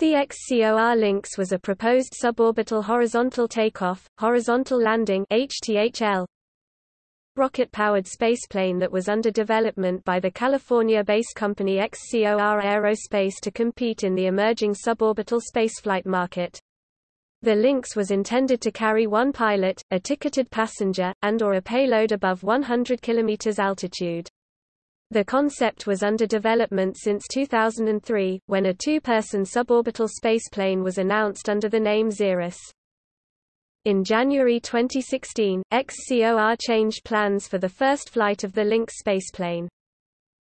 The XCOR Lynx was a proposed suborbital horizontal takeoff, horizontal landing HTHL rocket-powered spaceplane that was under development by the California-based company XCOR Aerospace to compete in the emerging suborbital spaceflight market. The Lynx was intended to carry one pilot, a ticketed passenger, and or a payload above 100 km altitude. The concept was under development since 2003, when a two-person suborbital spaceplane was announced under the name Xerus. In January 2016, XCOR changed plans for the first flight of the Lynx spaceplane.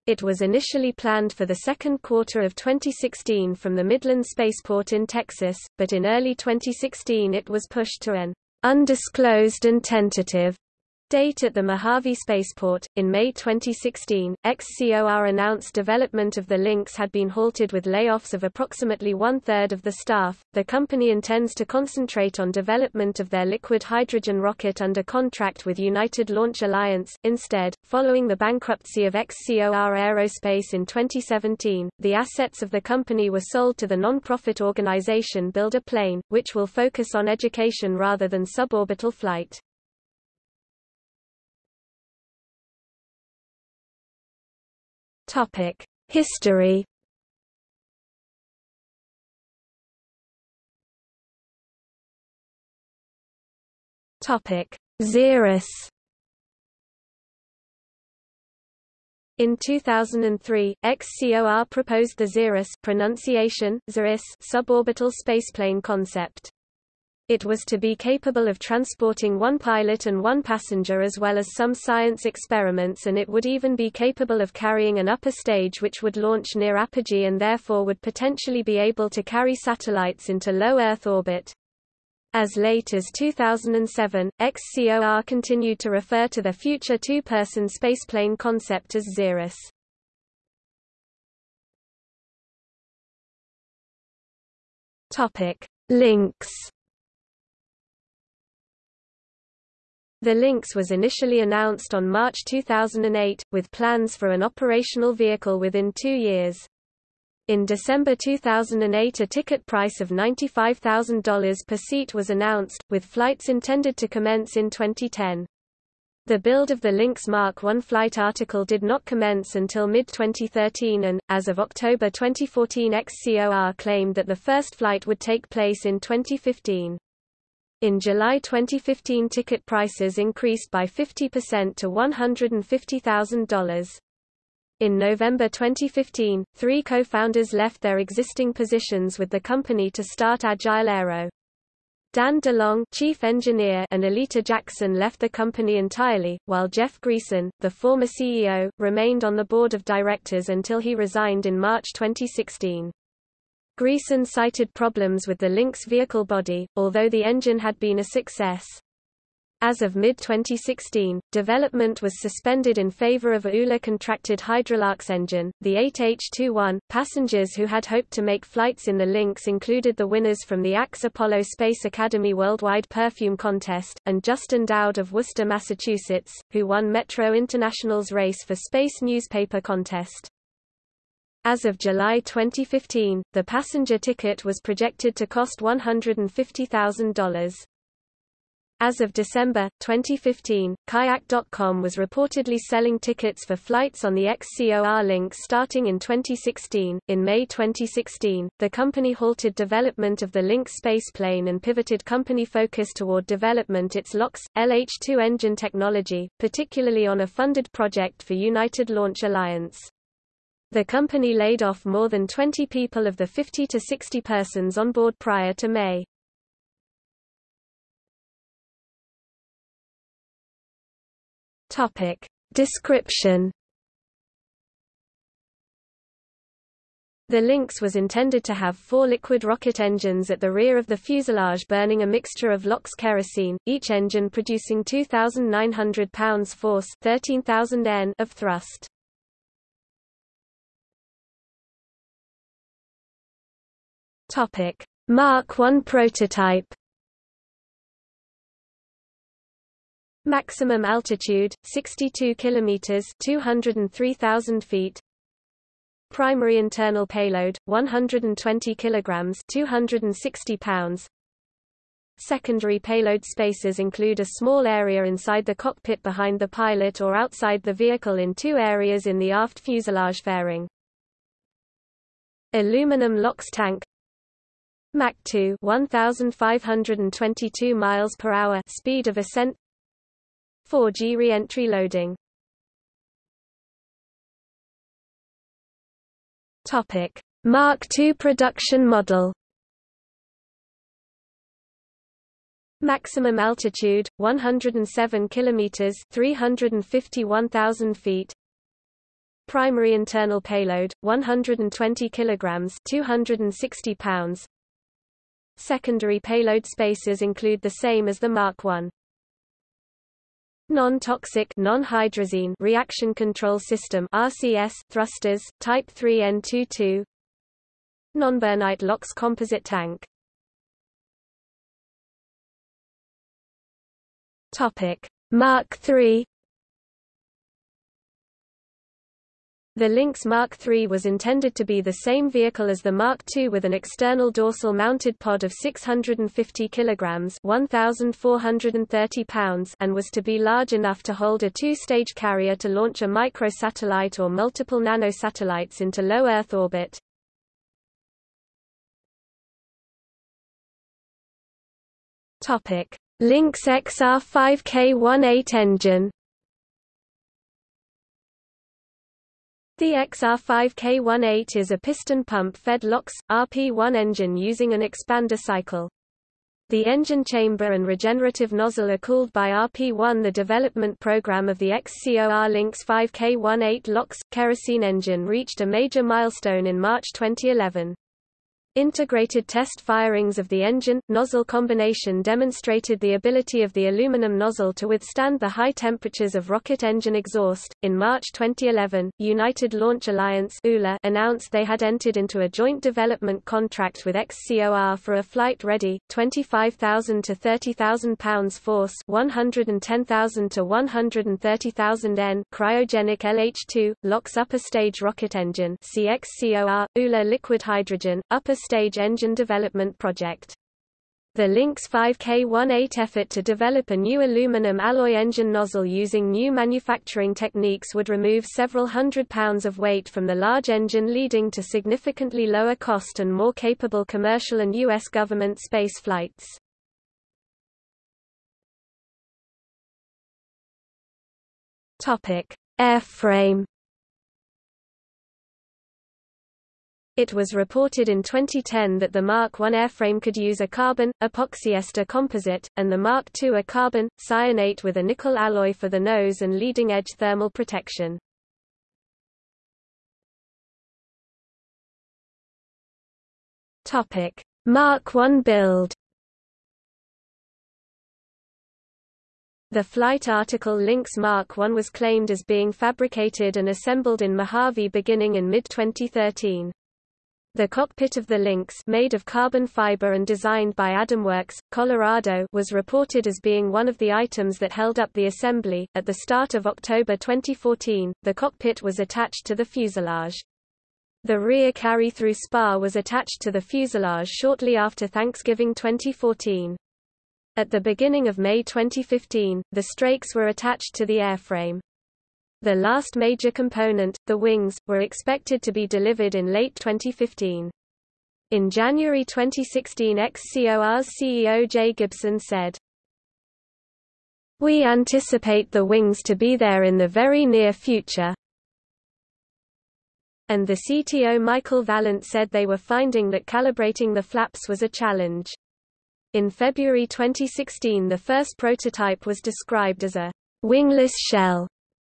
It was initially planned for the second quarter of 2016 from the Midland Spaceport in Texas, but in early 2016 it was pushed to an undisclosed and tentative Date at the Mojave Spaceport. In May 2016, XCOR announced development of the Lynx had been halted with layoffs of approximately one third of the staff. The company intends to concentrate on development of their liquid hydrogen rocket under contract with United Launch Alliance. Instead, following the bankruptcy of XCOR Aerospace in 2017, the assets of the company were sold to the non-profit organization Build a Plane, which will focus on education rather than suborbital flight. Topic: History. Topic: Xerus. In 2003, XCOR proposed the Xerus pronunciation, Xerus suborbital spaceplane concept. It was to be capable of transporting one pilot and one passenger as well as some science experiments and it would even be capable of carrying an upper stage which would launch near apogee and therefore would potentially be able to carry satellites into low Earth orbit. As late as 2007, XCOR continued to refer to the future two-person spaceplane concept as Xerus. Topic: Lynx The Lynx was initially announced on March 2008, with plans for an operational vehicle within two years. In December 2008 a ticket price of $95,000 per seat was announced, with flights intended to commence in 2010. The build of the Lynx Mark I flight article did not commence until mid-2013 and, as of October 2014 XCOR claimed that the first flight would take place in 2015. In July 2015 ticket prices increased by 50% to $150,000. In November 2015, three co-founders left their existing positions with the company to start Agile Aero. Dan DeLong chief engineer and Aleta Jackson left the company entirely, while Jeff Greason, the former CEO, remained on the board of directors until he resigned in March 2016. Greason cited problems with the Lynx vehicle body, although the engine had been a success. As of mid-2016, development was suspended in favor of a ULA-contracted hydrolox engine, the 8H21. Passengers who had hoped to make flights in the Lynx included the winners from the AXE Apollo Space Academy Worldwide Perfume Contest, and Justin Dowd of Worcester, Massachusetts, who won Metro International's Race for Space newspaper contest. As of July 2015, the passenger ticket was projected to cost $150,000. As of December 2015, Kayak.com was reportedly selling tickets for flights on the XCOR Lynx starting in 2016. In May 2016, the company halted development of the Lynx spaceplane and pivoted company focus toward development its LOX LH2 engine technology, particularly on a funded project for United Launch Alliance. The company laid off more than 20 people of the 50 to 60 persons on board prior to May. Topic. Description The Lynx was intended to have four liquid rocket engines at the rear of the fuselage burning a mixture of LOX kerosene, each engine producing 2,900 pounds force 13,000 N of thrust. Topic: Mark I prototype. Maximum altitude 62 kilometers, 203,000 feet. Primary internal payload 120 kilograms, 260 pounds. Secondary payload spaces include a small area inside the cockpit behind the pilot or outside the vehicle in two areas in the aft fuselage fairing. Aluminum LOX tank Mach 2 1522 miles per hour speed of ascent. 4G re-entry loading. Topic. Mark II production model. Maximum altitude 107 kilometers 351,000 feet. Primary internal payload 120 kilograms 260 pounds Secondary payload spaces include the same as the Mark I. Non-toxic non-hydrazine reaction control system RCS thrusters type 3N22 Nonburnite LOX composite tank. Topic. Mark III The Lynx Mark III was intended to be the same vehicle as the Mark II with an external dorsal mounted pod of 650 kg 1,430 pounds and was to be large enough to hold a two-stage carrier to launch a microsatellite or multiple nanosatellites into low Earth orbit. Lynx XR5K18 engine The XR5K18 is a piston pump-fed LOX, RP1 engine using an expander cycle. The engine chamber and regenerative nozzle are cooled by RP1 The development program of the XCOR Lynx 5K18 LOX, kerosene engine reached a major milestone in March 2011. Integrated test firings of the engine-nozzle combination demonstrated the ability of the aluminum nozzle to withstand the high temperatures of rocket engine exhaust. In March 2011, United Launch Alliance announced they had entered into a joint development contract with XCOR for a flight-ready, 25,000 to 30,000 pounds force 110,000 to 130,000 N cryogenic LH-2, LOX upper stage rocket engine CXCOR, ULA liquid hydrogen, upper stage engine development project. The Lynx 5K18 effort to develop a new aluminum alloy engine nozzle using new manufacturing techniques would remove several hundred pounds of weight from the large engine leading to significantly lower cost and more capable commercial and U.S. government space flights. Airframe It was reported in 2010 that the Mark I airframe could use a carbon, epoxyester composite, and the Mark II a carbon, cyanate with a nickel alloy for the nose and leading-edge thermal protection. Mark I build The flight article Lynx Mark I was claimed as being fabricated and assembled in Mojave beginning in mid-2013. The cockpit of the Lynx made of carbon fiber and designed by Adamworks, Colorado was reported as being one of the items that held up the assembly. At the start of October 2014, the cockpit was attached to the fuselage. The rear carry-through spar was attached to the fuselage shortly after Thanksgiving 2014. At the beginning of May 2015, the strakes were attached to the airframe. The last major component, the wings, were expected to be delivered in late 2015. In January 2016 XCOR's CEO Jay Gibson said, We anticipate the wings to be there in the very near future. And the CTO Michael Vaillant said they were finding that calibrating the flaps was a challenge. In February 2016 the first prototype was described as a wingless shell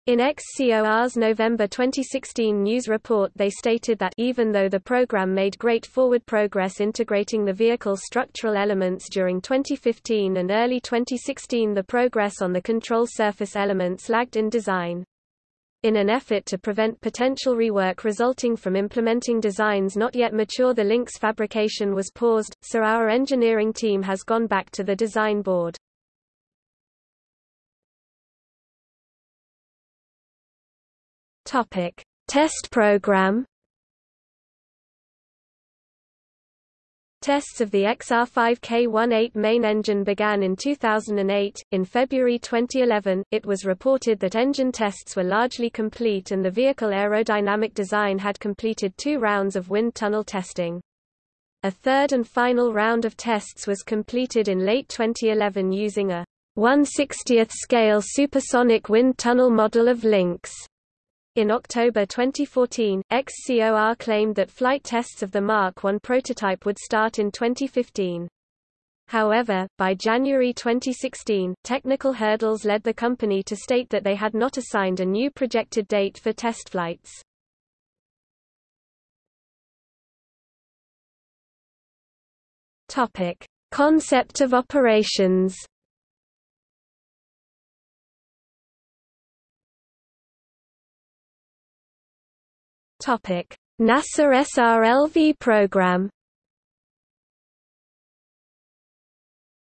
in XCOR's November 2016 news report they stated that even though the program made great forward progress integrating the vehicle's structural elements during 2015 and early 2016 the progress on the control surface elements lagged in design. In an effort to prevent potential rework resulting from implementing designs not yet mature the Lynx fabrication was paused, so our engineering team has gone back to the design board. Topic: Test program. Tests of the XR5K18 main engine began in 2008. In February 2011, it was reported that engine tests were largely complete and the vehicle aerodynamic design had completed two rounds of wind tunnel testing. A third and final round of tests was completed in late 2011 using a 1/60th scale supersonic wind tunnel model of Lynx. In October 2014, XCOR claimed that flight tests of the Mark 1 prototype would start in 2015. However, by January 2016, technical hurdles led the company to state that they had not assigned a new projected date for test flights. Topic: Concept of operations. NASA SRLV program.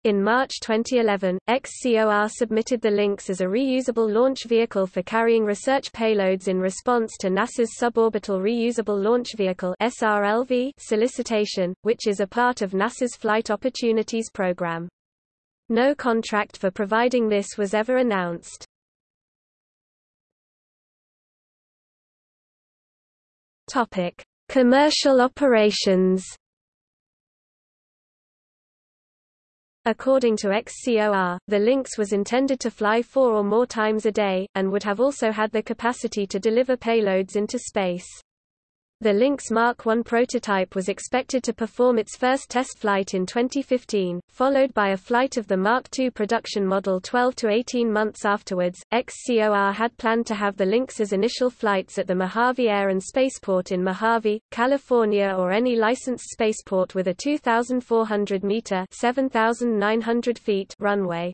In March 2011, XCOR submitted the Lynx as a reusable launch vehicle for carrying research payloads in response to NASA's Suborbital Reusable Launch Vehicle (SRLV) solicitation, which is a part of NASA's Flight Opportunities Program. No contract for providing this was ever announced. Topic: Commercial operations. According to XCOR, the Lynx was intended to fly four or more times a day, and would have also had the capacity to deliver payloads into space. The Lynx Mark I prototype was expected to perform its first test flight in 2015, followed by a flight of the Mark II production model 12 to 18 months afterwards. XCOR had planned to have the Lynx's initial flights at the Mojave Air and Spaceport in Mojave, California or any licensed spaceport with a 2,400 meter (7,900 feet) runway.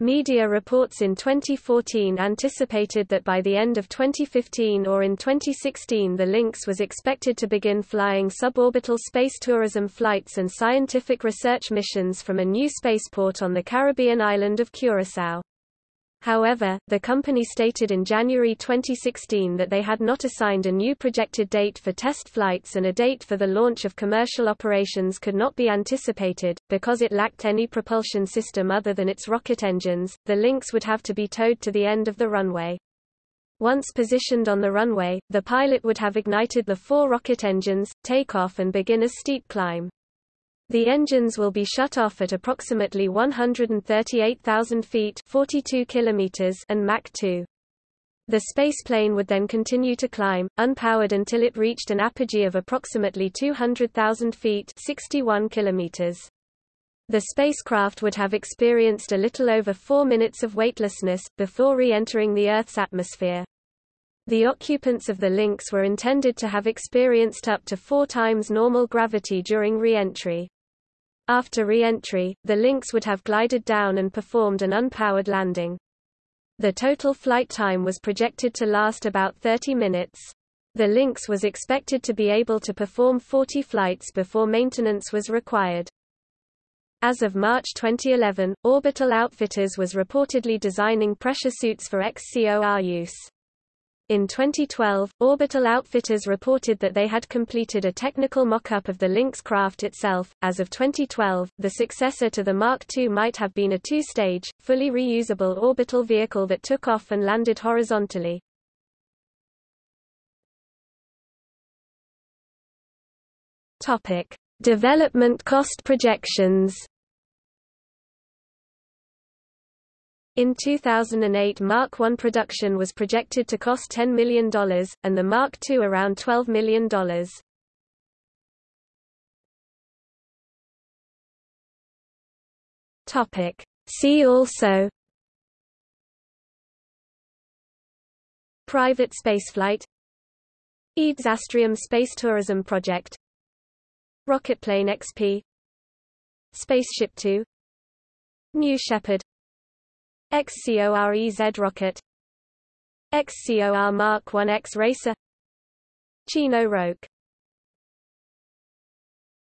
Media reports in 2014 anticipated that by the end of 2015 or in 2016 the Lynx was expected to begin flying suborbital space tourism flights and scientific research missions from a new spaceport on the Caribbean island of Curaçao. However, the company stated in January 2016 that they had not assigned a new projected date for test flights and a date for the launch of commercial operations could not be anticipated. Because it lacked any propulsion system other than its rocket engines, the Lynx would have to be towed to the end of the runway. Once positioned on the runway, the pilot would have ignited the four rocket engines, take off and begin a steep climb. The engines will be shut off at approximately 138,000 feet 42 kilometers and Mach 2. The spaceplane would then continue to climb, unpowered until it reached an apogee of approximately 200,000 feet 61 kilometers. The spacecraft would have experienced a little over four minutes of weightlessness, before re-entering the Earth's atmosphere. The occupants of the Lynx were intended to have experienced up to four times normal gravity during re-entry. After re-entry, the Lynx would have glided down and performed an unpowered landing. The total flight time was projected to last about 30 minutes. The Lynx was expected to be able to perform 40 flights before maintenance was required. As of March 2011, Orbital Outfitters was reportedly designing pressure suits for XCOR use. In 2012, Orbital Outfitters reported that they had completed a technical mock-up of the Lynx craft itself. As of 2012, the successor to the Mark II might have been a two-stage, fully reusable orbital vehicle that took off and landed horizontally. Topic: Development cost projections. In 2008 Mark I production was projected to cost $10 million, and the Mark II around $12 million. See also. Private spaceflight. EADS Astrium Space Tourism Project. Rocketplane XP Spaceship Two. New Shepard XCOR EZ rocket. XCOR Mark 1X racer. Chino Roque